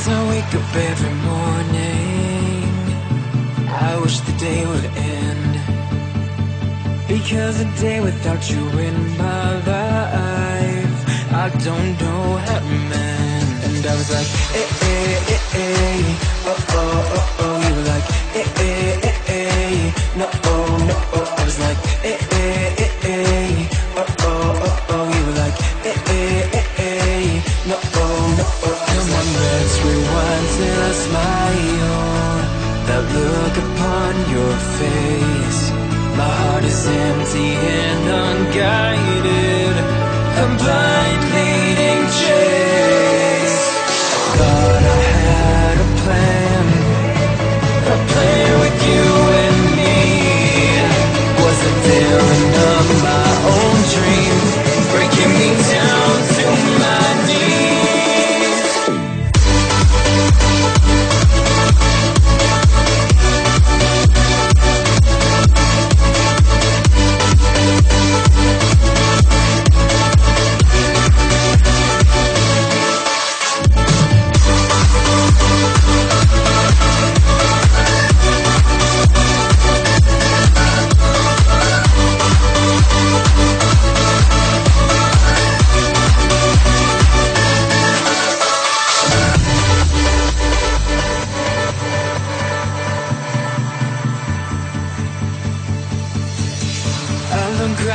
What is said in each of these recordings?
As I wake up every morning. I wish the day would end. Because a day without you in my life I don't know how to mend. And I was like, eh, eh, eh, eh. Oh, oh, oh, oh You were like, eh, eh, eh, look upon your face. My heart is empty and unguided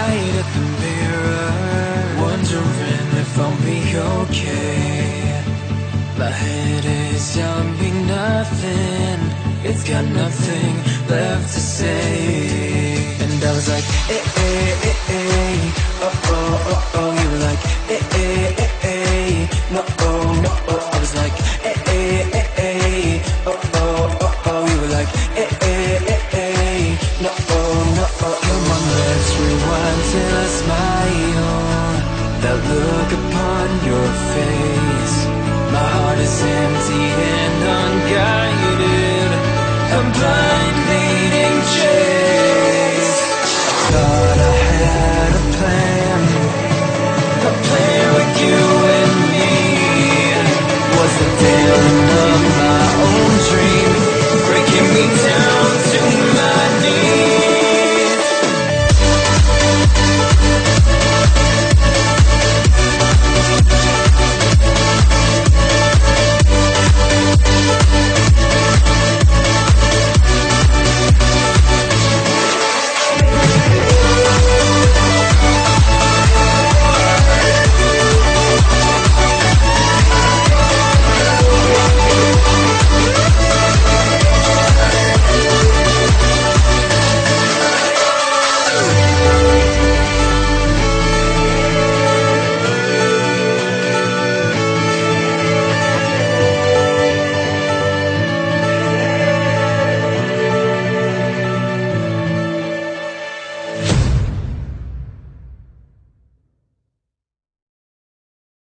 right at the mirror Wondering if I'll be okay. My head is me nothing. It's got nothing left to say. And I was like, eh, eh, eh, eh. Oh, oh, oh, oh You were like, eh, eh, eh, eh. No, oh, no, oh. I was like, eh, eh My